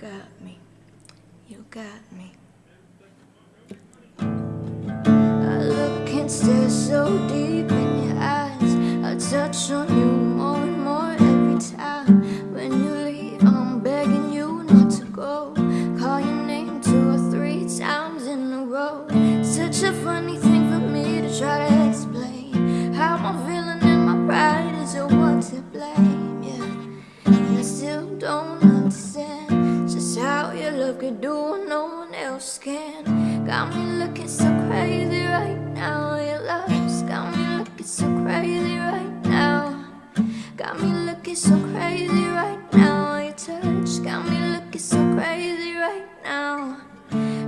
got me, you got me. I look and stare so deep. Can. Got me looking so crazy right now. Your love's got me looking so crazy right now. Got me looking so crazy right now. Your touch got me looking so crazy right now.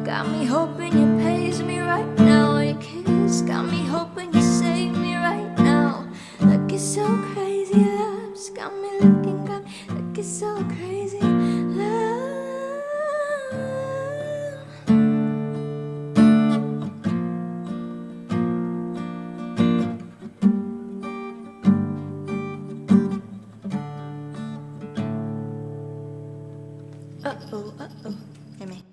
Got me hoping you pays me right now. Your kiss got me hoping you save me right now. Looking so crazy, love's got me Uh oh, uh oh. Hear me.